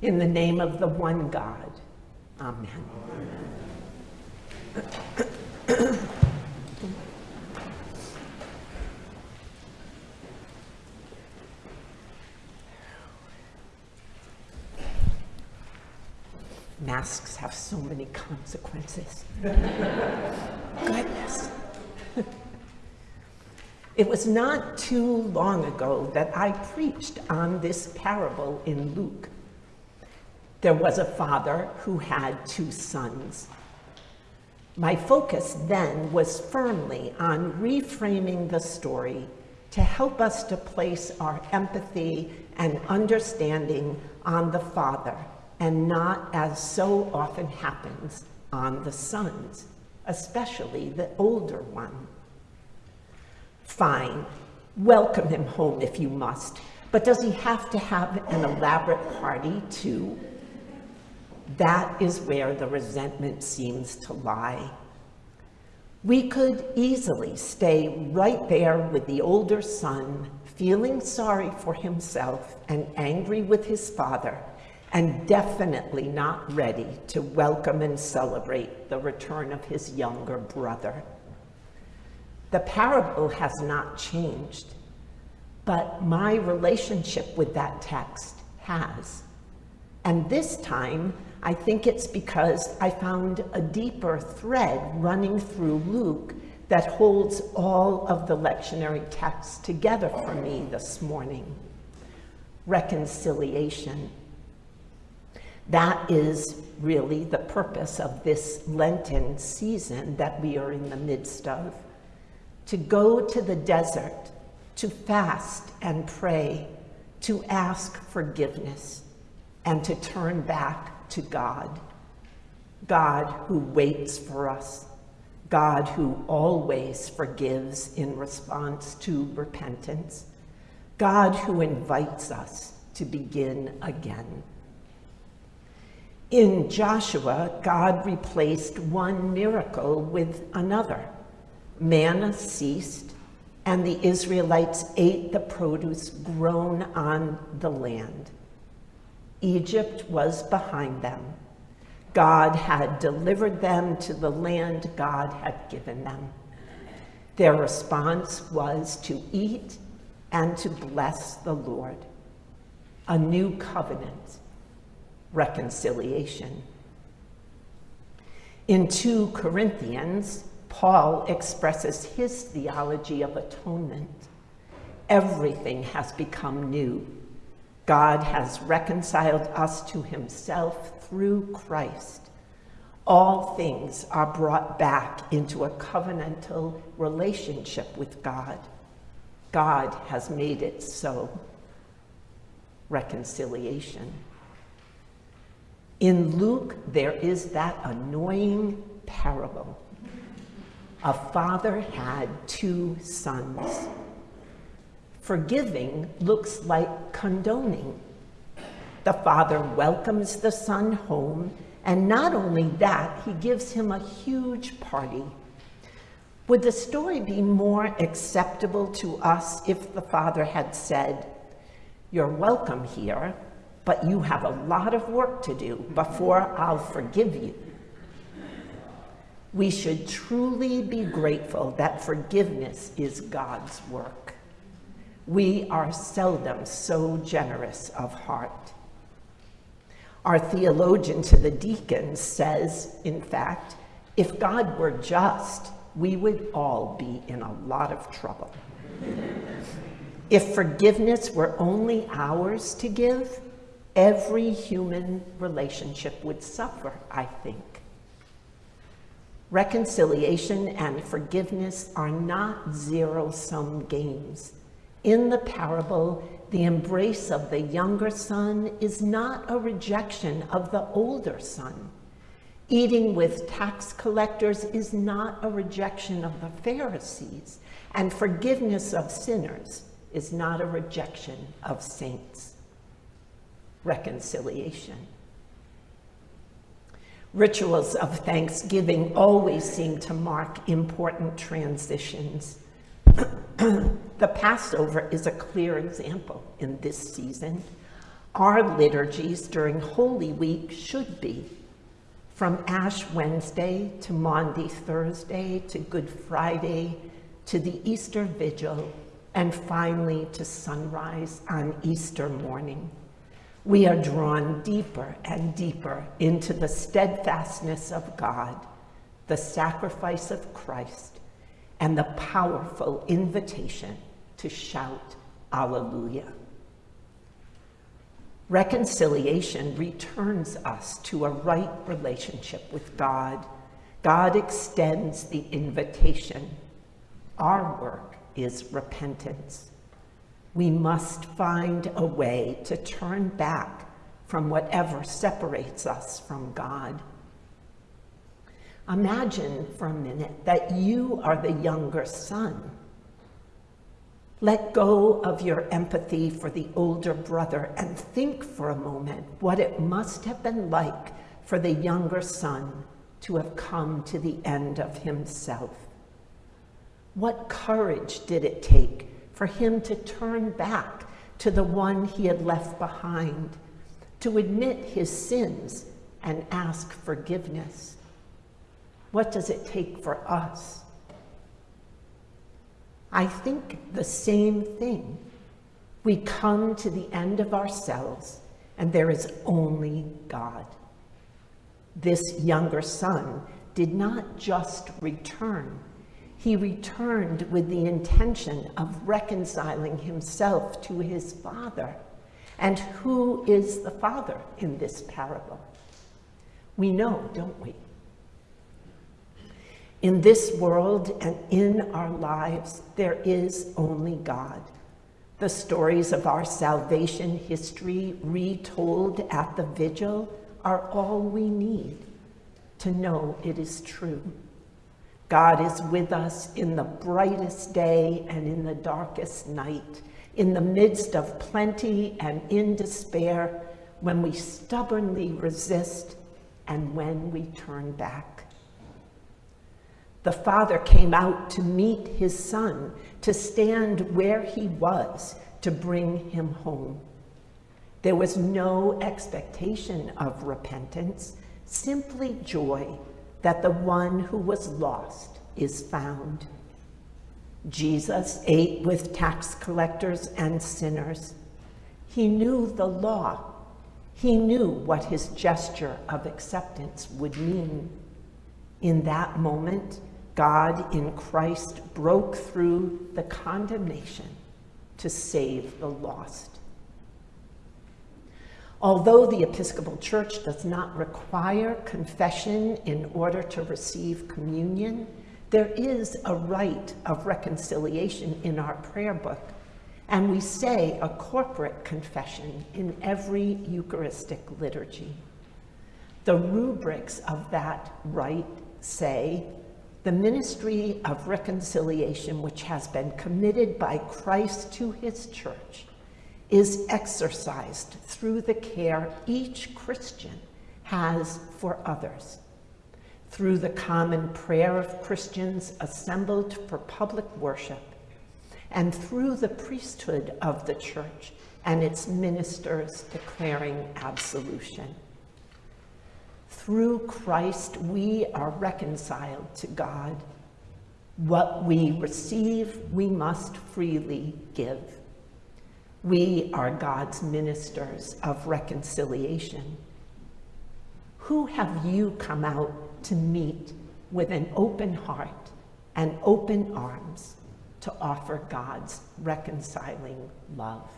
In the name of the one God. Amen. Masks have so many consequences. Goodness. It was not too long ago that I preached on this parable in Luke. There was a father who had two sons. My focus then was firmly on reframing the story to help us to place our empathy and understanding on the father and not, as so often happens, on the sons, especially the older one. Fine, welcome him home if you must, but does he have to have an elaborate party too? That is where the resentment seems to lie. We could easily stay right there with the older son, feeling sorry for himself and angry with his father, and definitely not ready to welcome and celebrate the return of his younger brother. The parable has not changed, but my relationship with that text has. And this time, I think it's because I found a deeper thread running through Luke that holds all of the lectionary texts together for me this morning. Reconciliation. That is really the purpose of this Lenten season that we are in the midst of. To go to the desert, to fast and pray, to ask forgiveness, and to turn back to God. God who waits for us, God who always forgives in response to repentance, God who invites us to begin again. In Joshua, God replaced one miracle with another. Manna ceased, and the Israelites ate the produce grown on the land. Egypt was behind them. God had delivered them to the land God had given them. Their response was to eat and to bless the Lord. A new covenant reconciliation. In 2 Corinthians, Paul expresses his theology of atonement. Everything has become new. God has reconciled us to himself through Christ. All things are brought back into a covenantal relationship with God. God has made it so. Reconciliation. In Luke, there is that annoying parable. A father had two sons. Forgiving looks like condoning. The father welcomes the son home, and not only that, he gives him a huge party. Would the story be more acceptable to us if the father had said, You're welcome here, but you have a lot of work to do before I'll forgive you. We should truly be grateful that forgiveness is God's work. We are seldom so generous of heart. Our theologian to the deacons says, in fact, if God were just, we would all be in a lot of trouble. if forgiveness were only ours to give, every human relationship would suffer, I think. Reconciliation and forgiveness are not zero-sum games. In the parable, the embrace of the younger son is not a rejection of the older son. Eating with tax collectors is not a rejection of the Pharisees, and forgiveness of sinners is not a rejection of saints reconciliation. Rituals of Thanksgiving always seem to mark important transitions. the Passover is a clear example in this season. Our liturgies during Holy Week should be from Ash Wednesday to Maundy Thursday to Good Friday to the Easter Vigil and finally to sunrise on Easter morning. We are drawn deeper and deeper into the steadfastness of God, the sacrifice of Christ, and the powerful invitation to shout Alleluia. Reconciliation returns us to a right relationship with God. God extends the invitation. Our work is repentance. We must find a way to turn back from whatever separates us from God. Imagine for a minute that you are the younger son. Let go of your empathy for the older brother and think for a moment what it must have been like for the younger son to have come to the end of himself. What courage did it take for him to turn back to the one he had left behind, to admit his sins and ask forgiveness? What does it take for us? I think the same thing. We come to the end of ourselves and there is only God. This younger son did not just return, he returned with the intention of reconciling himself to his father. And who is the father in this parable? We know, don't we? In this world and in our lives, there is only God. The stories of our salvation history retold at the vigil are all we need to know it is true. God is with us in the brightest day and in the darkest night, in the midst of plenty and in despair, when we stubbornly resist and when we turn back. The father came out to meet his son, to stand where he was, to bring him home. There was no expectation of repentance, simply joy that the one who was lost is found. Jesus ate with tax collectors and sinners. He knew the law. He knew what his gesture of acceptance would mean. In that moment, God in Christ broke through the condemnation to save the lost. Although the Episcopal Church does not require confession in order to receive communion, there is a rite of reconciliation in our prayer book, and we say a corporate confession in every Eucharistic liturgy. The rubrics of that rite say, the ministry of reconciliation which has been committed by Christ to his church is exercised through the care each Christian has for others. Through the common prayer of Christians assembled for public worship, and through the priesthood of the church and its ministers declaring absolution. Through Christ, we are reconciled to God. What we receive, we must freely give. We are God's ministers of reconciliation. Who have you come out to meet with an open heart and open arms to offer God's reconciling love?